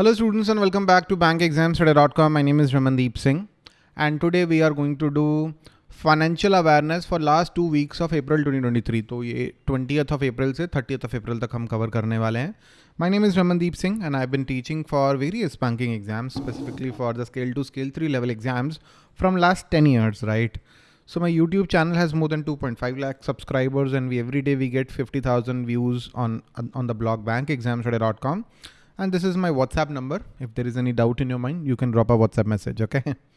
Hello students and welcome back to bankexamstudy.com. My name is Ramandeep Singh and today we are going to do financial awareness for last two weeks of April 2023. तो ये 20th of April से 30th of April तक हम cover करने वाले हैं. My name is Ramandeep Singh and I've been teaching for various banking exams, specifically for the scale 2, scale 3 level exams from last 10 years, right? So my YouTube channel has more than 2.5 lakh subscribers and we every day we get 50,000 views on, on the blog bankexamstudy.com. And this is my WhatsApp number. If there is any doubt in your mind, you can drop a WhatsApp message, okay?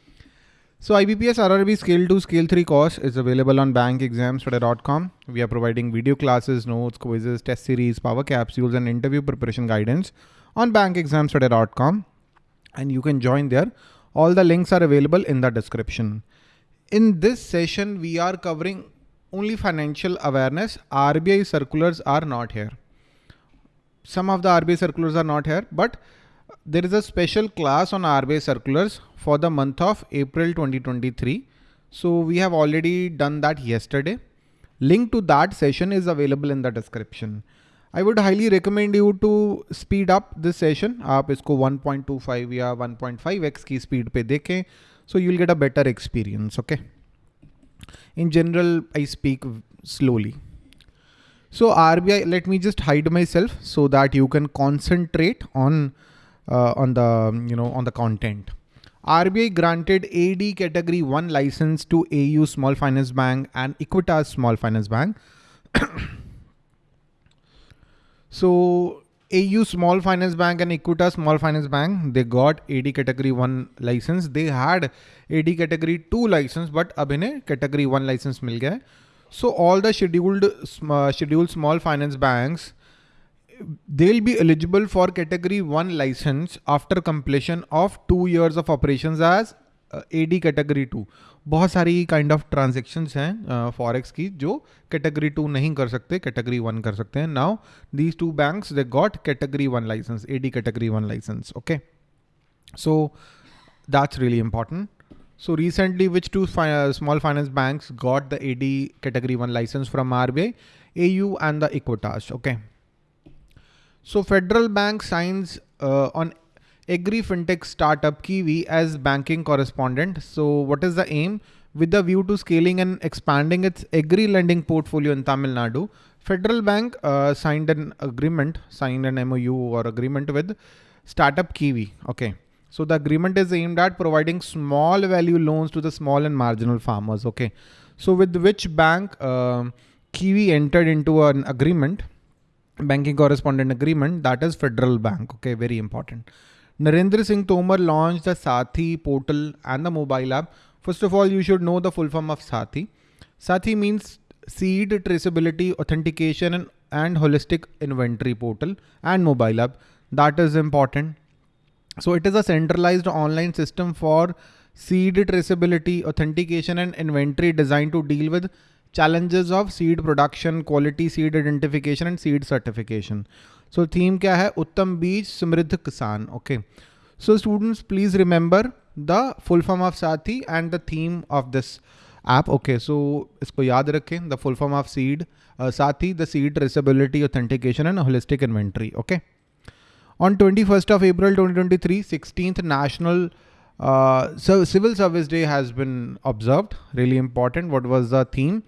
So IBPS RRB Scale 2, Scale 3 course is available on bankexamstudy.com. We are providing video classes, notes, quizzes, test series, power capsules, and interview preparation guidance on bankexamstudy.com. And you can join there. All the links are available in the description. In this session, we are covering only financial awareness. RBI circulars are not here some of the RBI circulars are not here, but there is a special class on RBI circulars for the month of April 2023. So we have already done that yesterday. Link to that session is available in the description. I would highly recommend you to speed up this session. आप इसको 1.25 या 1.5x की speed पे देखें. So you'll get a better experience, okay? In general, I speak slowly. So RBI, let me just hide myself so that you can concentrate on uh, on the um, you know on the content. RBI granted AD category 1 license to AU Small Finance Bank and Equitas Small Finance Bank. so AU Small Finance Bank and Equitas Small Finance Bank, they got AD category 1 license. They had AD category 2 license, but अब category 1 license मिल गया है. so all the scheduled uh, scheduled small finance banks, they'll be eligible for category one license after completion of two years of operations as uh, AD category two. बहुत सारी kind of transaction हैं forex uh, की जो category to नहीं कर सकते category one कर सकते हैं now these two banks they got category one licence AD category one licence okay so that's really important so recently, which two fi uh, small finance banks got the AD category one license from RBI? AU and the Equitas. Okay. So Federal Bank signs uh, on Agri FinTech startup Kiwi as banking correspondent. So what is the aim? With the view to scaling and expanding its agri lending portfolio in Tamil Nadu, Federal Bank uh, signed an agreement, signed an MOU or agreement with startup Kiwi. Okay. So the agreement is aimed at providing small value loans to the small and marginal farmers. Okay. So with which bank uh, Kiwi entered into an agreement, banking correspondent agreement, that is Federal Bank. Okay. Very important. Narendra Singh Tomar launched the Sathi portal and the mobile app. First of all, you should know the full form of Sathi. Sathi means seed traceability, authentication and, and holistic inventory portal and mobile app. That is important. So it is a centralized online system for seed traceability, authentication and inventory designed to deal with challenges of seed production, quality seed identification and seed certification. So theme kya hai? Uttam Beej Samriddh Kisan. Okay. So students, please remember the full form of Sathi and the theme of this app. Okay. So isko yaad rakhein. The full form of seed, uh, Sathi, the seed traceability, authentication and holistic inventory. Okay. On 21st of April 2023, 16th National uh, Civil Service Day has been observed. Really important. What was the theme?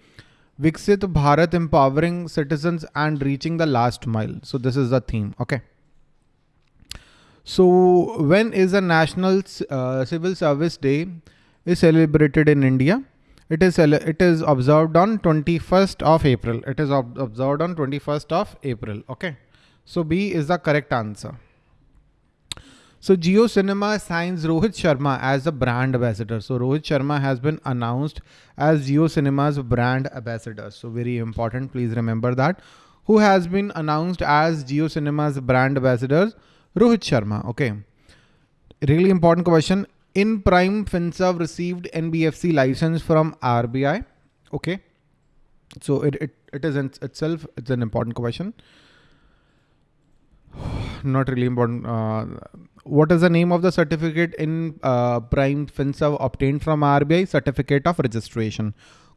Viksit Bharat empowering citizens and reaching the last mile. So this is the theme. Okay. So when is the National uh, Civil Service Day is celebrated in India? It is it is observed on 21st of April. It is observed on 21st of April. Okay. So B is the correct answer. So JioCinema signs Rohit Sharma as a brand ambassador. So Rohit Sharma has been announced as JioCinema's brand ambassador. So very important. Please remember that. Who has been announced as JioCinema's brand ambassador? Rohit Sharma. Okay. Really important question. InPrime FinServ received NBFC license from RBI. Okay. So it, it, it is in itself, it's an important question not really important. Uh, what is the name of the certificate in uh, Prime FinServ obtained from RBI? Certificate of registration.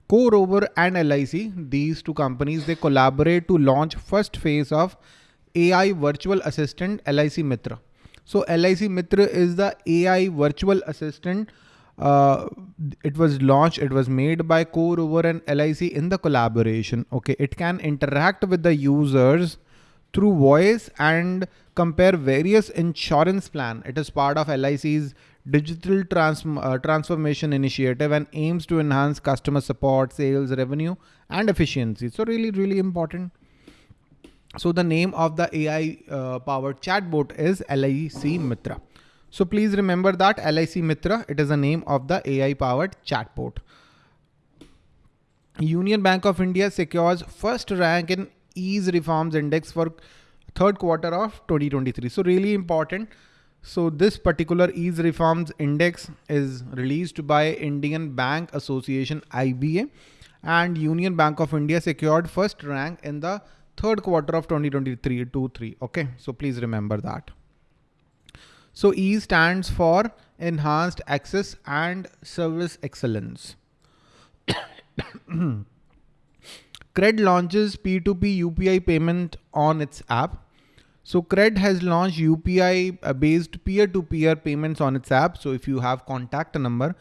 CoreOver and LIC, these two companies, they collaborate to launch first phase of AI virtual assistant LIC Mitra. So LIC Mitra is the AI virtual assistant. Uh, it was launched, it was made by CoreOver and LIC in the collaboration. Okay, it can interact with the users through voice and compare various insurance plan. It is part of LIC's digital trans uh, transformation initiative and aims to enhance customer support, sales, revenue, and efficiency. So really, really important. So the name of the AI uh, powered chatbot is LIC Mitra. So please remember that LIC Mitra, it is the name of the AI powered chatbot. Union Bank of India secures first rank in ease reforms index for third quarter of 2023. So really important. So this particular ease reforms index is released by Indian Bank Association IBA and Union Bank of India secured first rank in the third quarter of 2023 2 3 okay so please remember that so E stands for enhanced access and service excellence Cred launches P2P UPI payment on its app. So Cred has launched UPI uh, based peer-to-peer payments on its app. So if you have contact number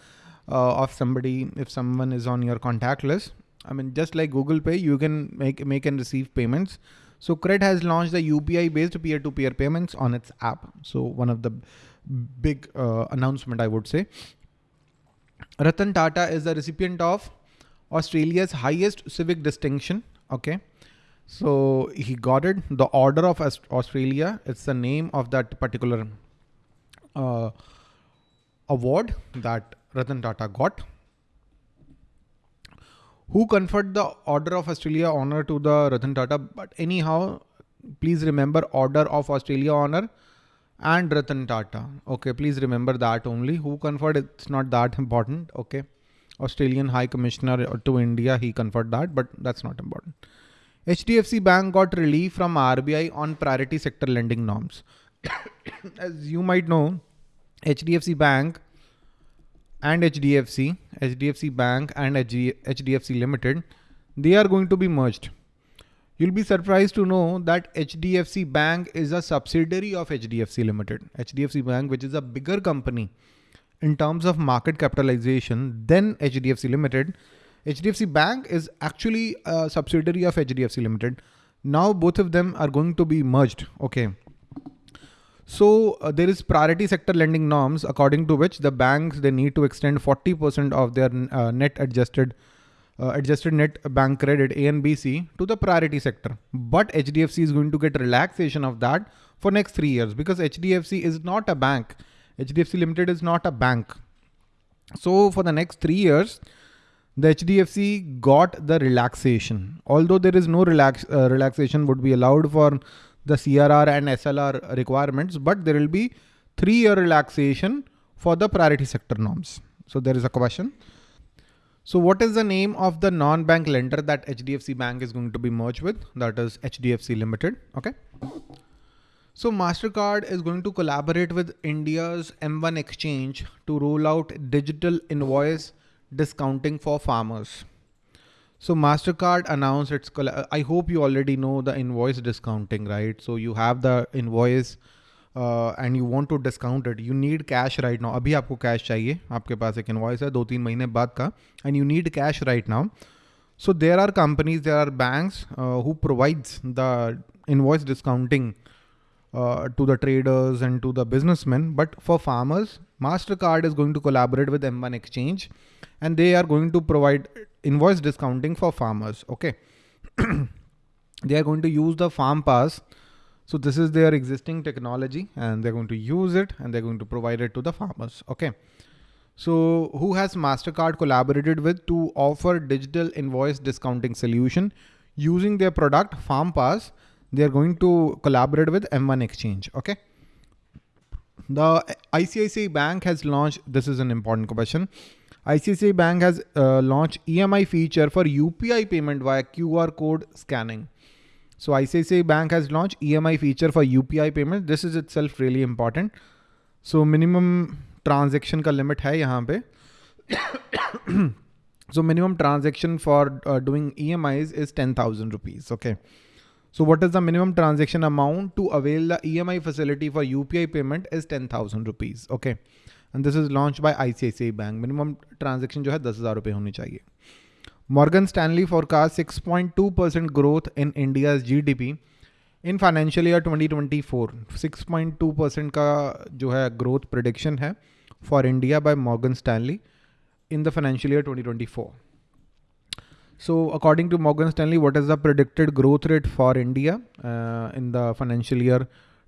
uh, of somebody, if someone is on your contact list, I mean, just like Google Pay, you can make, make and receive payments. So Cred has launched the UPI based peer-to-peer payments on its app. So one of the big uh, announcement, I would say. Ratan Tata is the recipient of Australia's highest civic distinction. Okay. So he got it. The Order of Australia. It's the name of that particular uh, award that Ratan Tata got. Who conferred the Order of Australia honor to the Ratan Tata? But anyhow, please remember Order of Australia honor and Ratan Tata. Okay, please remember that only. Who conferred? It's not that important. Okay. Australian High Commissioner to India, he conferred that, but that's not important. HDFC Bank got relief from RBI on priority sector lending norms. As you might know, HDFC Bank and HDFC, HDFC Bank and HDFC Limited, they are going to be merged. You'll be surprised to know that HDFC Bank is a subsidiary of HDFC Limited. HDFC Bank, which is a bigger company, in terms of market capitalization than HDFC Limited. HDFC Bank is actually a subsidiary of HDFC Limited. Now both of them are going to be merged. Okay. So uh, there is priority sector lending norms according to which the banks they need to extend 40% of their uh, net adjusted uh, adjusted net bank credit A and B C to the priority sector. But HDFC is going to get relaxation of that for next three years because HDFC is not a bank. HDFC Limited is not a bank. So for the next three years, the HDFC got the relaxation. Although there is no relax uh, relaxation would be allowed for the CRR and SLR requirements, but there will be three year relaxation for the priority sector norms. So there is a question. So what is the name of the non-bank lender that HDFC Bank is going to be merged with? That is HDFC Limited. Okay. So MasterCard is going to collaborate with India's M1xchange to roll out digital invoice discounting for farmers. So MasterCard announced its, uh, I hope you already know the invoice discounting, right? So you have the invoice uh, and you want to discount it. You need cash right now. अभी आपको cash चाहिए आपके पास एक invoice है दो तीन महीने बाद का and you need cash right now. So there are companies, there are banks uh, who provides the invoice discounting uh, uh, to the traders and to the businessmen. But for farmers, MasterCard is going to collaborate with M1xchange and they are going to provide invoice discounting for farmers. Okay. they are going to use the farm pass. So this is their existing technology and they're going to use it and they're going to provide it to the farmers. Okay. So who has MasterCard collaborated with to offer digital invoice discounting solution using their product Farm Pass they are going to collaborate with M1xchange. Okay. The ICICI Bank has launched, this is an important question. ICICI Bank has uh, launched EMI feature for UPI payment via QR code scanning. So ICICI Bank has launched EMI feature for UPI payment. This is itself really important. So minimum transaction ka limit hai yahan pe. so minimum transaction for uh, doing EMIs is 10,000 rupees. Okay. So what is the minimum transaction amount to avail the EMI facility for UPI payment is 10,000 rupees. Okay. And this is launched by ICICI Bank. Minimum transaction जो है दस हजार रुपए होनी चाहिए. Morgan Stanley forecast 6.2% growth in India's GDP in financial year 2024 6.2 का जो है ग्रोथ प्रिडिक्शन है for India by Morgan Stanley in the financial year 2024. So according to Morgan Stanley, what is the predicted growth rate for India uh, in the financial year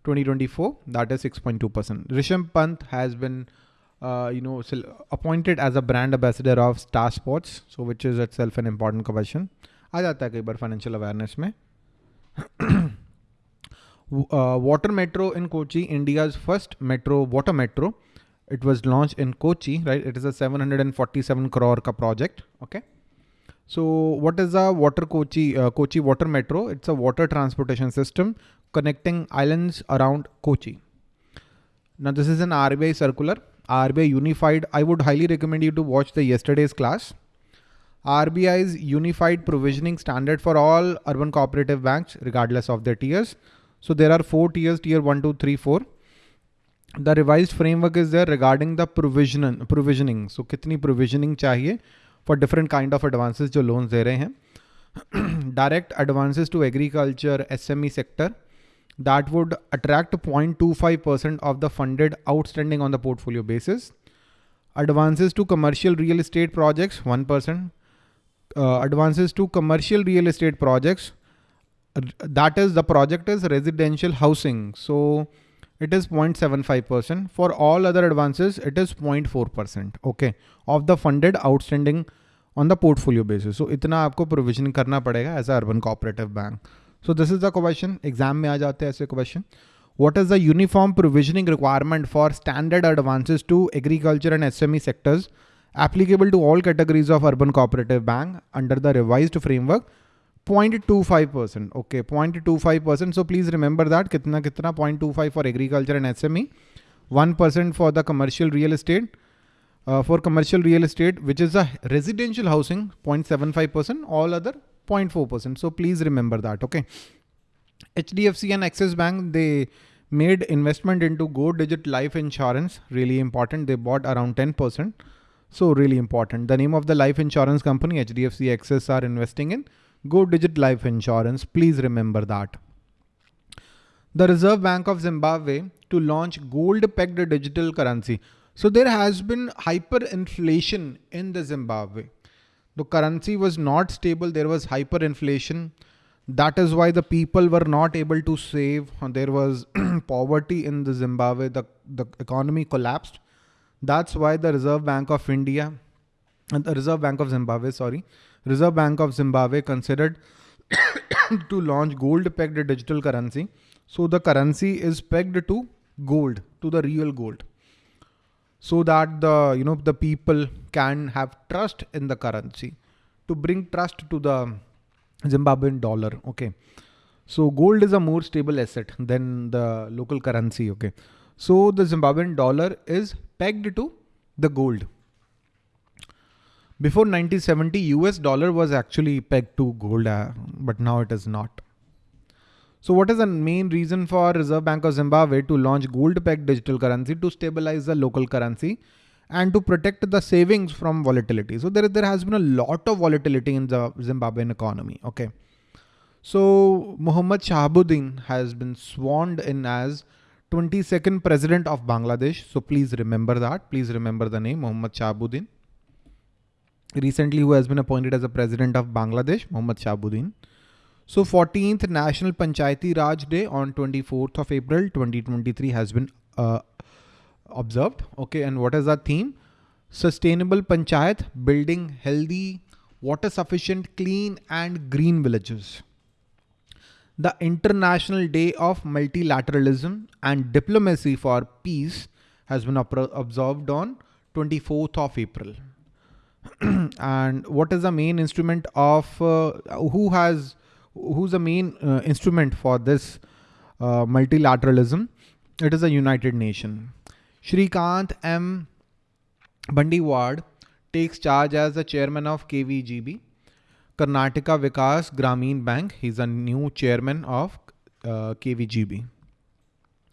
2024? That is 6.2%. Rishabh Pant has been, uh, you know, appointed as a brand ambassador of Star Sports, so which is itself an important question. आ जाता है कई बार financial awareness में. uh, water metro in Kochi, India's first metro, water metro. It was launched in Kochi, right? It is a 747 crore ka project. Okay. So what is a water Kochi, uh, Kochi water metro? It's a water transportation system connecting islands around Kochi. Now this is an RBI circular, RBI unified. I would highly recommend you to watch the yesterday's class. RBI's unified provisioning standard for all urban cooperative banks, regardless of their tiers. So there are four tiers, tier one, two, three, four. The revised framework is there regarding the provision, provisioning. So kitni provisioning chahiye for different kind of advances jo loans de rahe hain. Direct advances to agriculture, SME sector that would attract 0.25% of the funded outstanding on the portfolio basis. Advances to commercial real estate projects, 1%. Uh, advances to commercial real estate projects, that is the project is residential housing. So it is 0.75%. For all other advances, it is 0.4%. Okay. Of the funded outstanding on the portfolio basis. So itna aapko provision karna padega as a urban cooperative bank. So this is the question. Exam mein aa jate aise question. What is the uniform provisioning requirement for standard advances to agriculture and SME sectors applicable to all categories of urban cooperative bank under the revised framework 0.25%. Okay, 0.25%. So please remember that kitna kitna 0.25 for agriculture and SME, 1% for the commercial real estate. Uh, for commercial real estate, which is a residential housing, 0.75%, all other 0.4%. So please remember that. Okay. HDFC and Axis Bank, they made investment into Go Digit Life Insurance. Really important. They bought around 10%. So really important. The name of the life insurance company, HDFC Axis are investing in Go Digit Life Insurance. Please remember that. The Reserve Bank of Zimbabwe to launch gold pegged digital currency. So there has been hyperinflation in the Zimbabwe. The currency was not stable. There was hyperinflation. That is why the people were not able to save. There was poverty in the Zimbabwe. The, the economy collapsed. That's why the Reserve Bank of India the Reserve Bank of Zimbabwe, sorry, Reserve Bank of Zimbabwe considered to launch gold pegged digital currency. So the currency is pegged to gold, to the real gold. So that the, you know, the people can have trust in the currency to bring trust to the Zimbabwean dollar. Okay. So gold is a more stable asset than the local currency. Okay. So the Zimbabwean dollar is pegged to the gold. Before 1970, US dollar was actually pegged to gold, uh, but now it is not. So what is the main reason for Reserve Bank of Zimbabwe to launch gold pegged digital currency to stabilize the local currency and to protect the savings from volatility? So there, there has been a lot of volatility in the Zimbabwean economy. Okay. So Muhammad Shahabuddin has been sworn in as 22nd president of Bangladesh. So please remember that. Please remember the name Muhammad Shahabuddin recently who has been appointed as the president of Bangladesh, Mohammad Shahabuddin. So 14th National Panchayati Raj Day on 24th of April 2023 has been uh, observed. Okay, and what is that theme? Sustainable Panchayat, building healthy, water sufficient, clean and green villages. The International Day of Multilateralism and Diplomacy for Peace has been observed on 24th of April. and what is the main instrument of uh, who has who's the main uh, instrument for this uh, multilateralism it is a united nation Shrikant M Bhandiwad takes charge as the chairman of KVGB Karnataka Vikas Grameen Bank. He's a new chairman of uh, KVGB.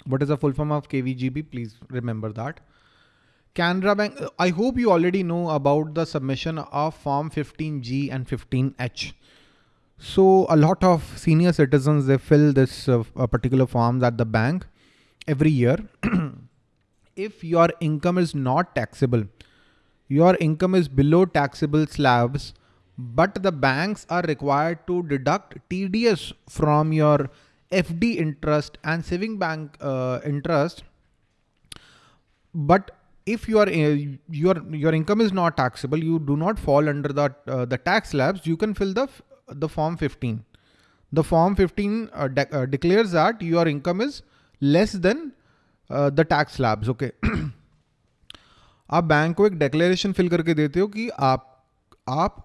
What is the full form of KVGB? Please remember that. Canara Bank, I hope you already know about the submission of Form 15G and 15H. So a lot of senior citizens, they fill this uh, particular forms at the bank every year. if your income is not taxable, your income is below taxable slabs, but the banks are required to deduct TDS from your FD interest and saving bank uh, interest. But if your uh, your your income is not taxable, you do not fall under the uh, the tax slabs. You can fill the the form 15. The form 15 uh, de uh, declares that your income is less than uh, the tax slabs. Okay. आप bank को एक declaration fill करके देते हो कि आप आप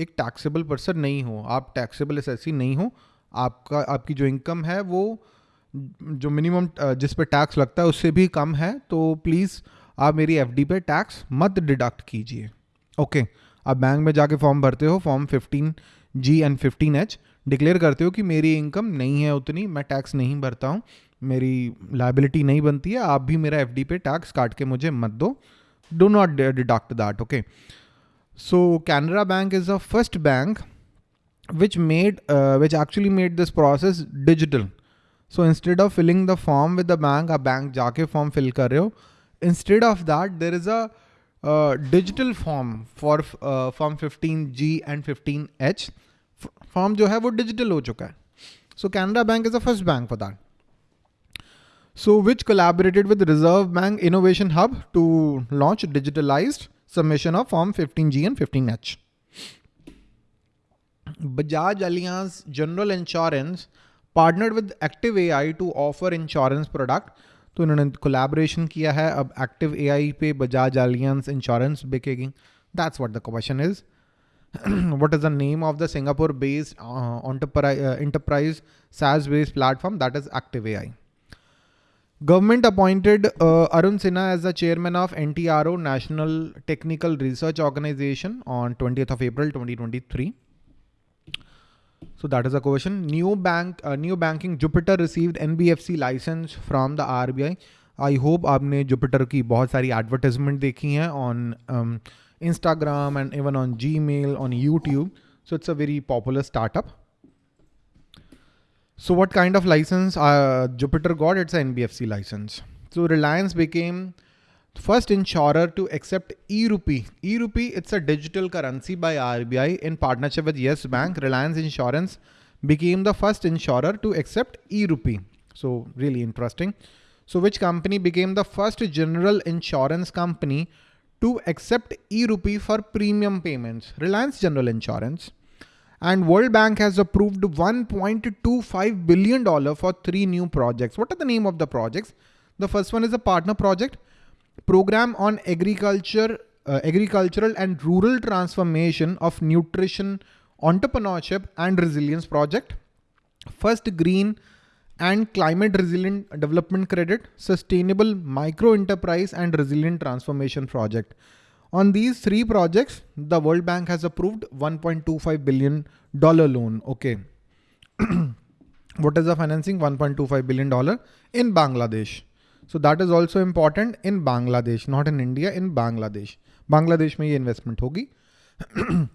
एक टैक्सेबल पर्सन नहीं हो आप टैक्सेबल एसेसी नहीं हो आपका आपकी जो इनकम है वो जो मिनिमम जिस पे टैक्स लगता है उससे भी कम है तो प्लीज़ आप मेरी एफडी पे टैक्स मत डिडक्ट कीजिए। ओके आप बैंक में जाके फॉर्म भरते हो form 15 G and 15 H declare करते हो कि मेरी इनकम नहीं है उतनी मैं टैक्स नहीं भरता हूँ मेरी लाइबिलिटी नहीं बनती है आप भी मेरा एफडी पे टैक्स काट के मुझे मत दो। Do not deduct that okay so Canara bank is the first bank made uh, which actually made this process digital. So instead of filling the form with the bank a bank jaake form fill kar rahe ho instead of that there is a digital form for uh, form 15g and 15h form jo hai digital ho chuka hai. So Canara bank is the first bank for that. So which collaborated with reserve bank innovation hub to launch digitalized submission of form 15g and 15h Bajaj Allianz General Insurance partnered with Active AI to offer insurance product. तो इन्होंने collaboration किया है। अब active AI पे Bajaj Allianz insurance बिकेगी। That's what the question is what is the name of the Singapore based enterprise SaaS based platform that is active A I government appointed Arun Sinha as the chairman of N T R O national technical research organisation on twenty of April twenty twenty three So that is a question. New bank, uh, new banking Jupiter received NBFC license from the RBI. I hope आपने Jupiter की बहुत सारी advertisement देखी हैं on um, Instagram and even on Gmail, on YouTube. So it's a very popular startup. So what kind of license uh, Jupiter got? It's an NBFC license. So Reliance became First insurer to accept e-rupee. E-rupee, it's a digital currency by RBI in partnership with Yes Bank. Reliance Insurance became the first insurer to accept e-rupee. So really interesting. So which company became the first general insurance company to accept e-rupee for premium payments? Reliance General Insurance. And World Bank has approved $1.25 billion for three new projects. What are the name of the projects? The first one is a partner project program on agriculture, uh, agricultural and rural transformation of nutrition, entrepreneurship and resilience project. First green and climate resilient development credit, sustainable micro enterprise and resilient transformation project. On these three projects, the World Bank has approved $1.25 billion loan. Okay. what is the financing? $1.25 billion in Bangladesh. So that is also important in Bangladesh, not in India, in Bangladesh. Bangladesh में ये investment होगी.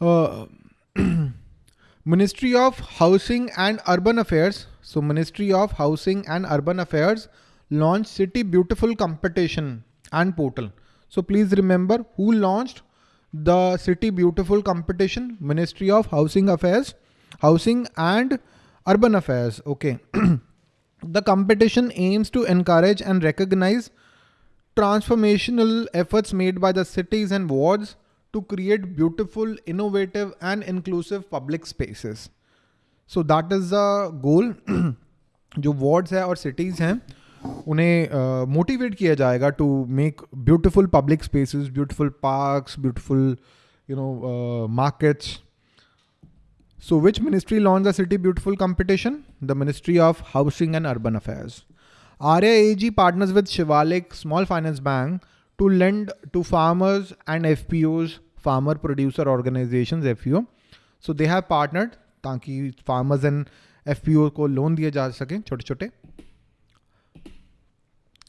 uh, Ministry of Housing and Urban Affairs. So Ministry of Housing and Urban Affairs launched City Beautiful competition and portal. So please remember who launched the City Beautiful competition? Ministry of Housing Affairs, Housing and Urban Affairs. Okay. The competition aims to encourage and recognize transformational efforts made by the cities and wards to create beautiful, innovative and inclusive public spaces. So that is the goal. जो wards है और cities हैं उन्हें motivate uh, किया जाएगा to make beautiful public spaces beautiful parks beautiful you know markets so which ministry launched the City Beautiful competition? The Ministry of Housing and Urban Affairs. Arya AG partners with Shivalik Small Finance Bank to lend to farmers and FPOs farmer producer organizations FPO. So they have partnered ताकि farmers and FPO को loan दिए जा सके छोटे छोटे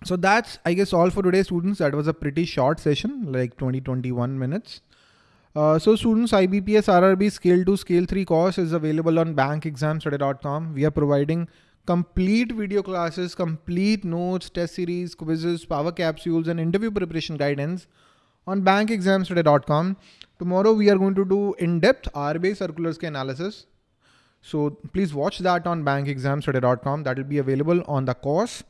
so that's i guess all for today students that was a pretty short session like 20 21 minutes uh, so students ibps rrb scale 2 scale 3 course is available on bankexamstudy.com we are providing complete video classes complete notes test series quizzes power capsules and interview preparation guidance on bankexamstudy.com tomorrow we are going to do in-depth RBI circulars analysis. So please watch that on bankexamstudy.com that will be available on the course.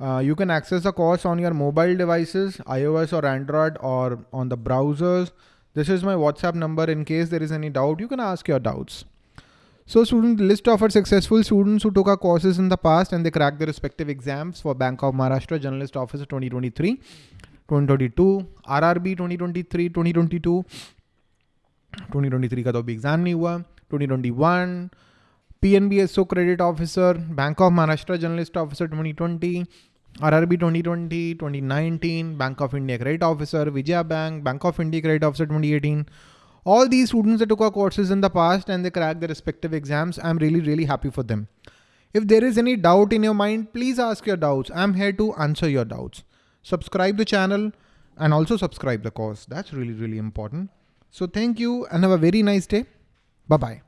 Uh, you can access the course on your mobile devices, iOS or Android or on the browsers. This is my WhatsApp number in case there is any doubt, you can ask your doubts. So student list of our successful students who took our courses in the past and they cracked their respective exams for Bank of Maharashtra Generalist Office 2023, 2022, RRB 2023, 2022, 2023 का तो अभी exam नहीं हुआ 2021 पीएनबीएसओ Credit Officer, Bank of Maharashtra Generalist Officer 2020 RRB 2020, 2019, Bank of India Credit Officer, Vijaya Bank, Bank of India Credit Officer 2018. All these students that took our courses in the past and they cracked their respective exams, I'm really, really happy for them. If there is any doubt in your mind, please ask your doubts. I'm here to answer your doubts. Subscribe the channel and also subscribe the course. That's really, really important. So thank you and have a very nice day. Bye-bye.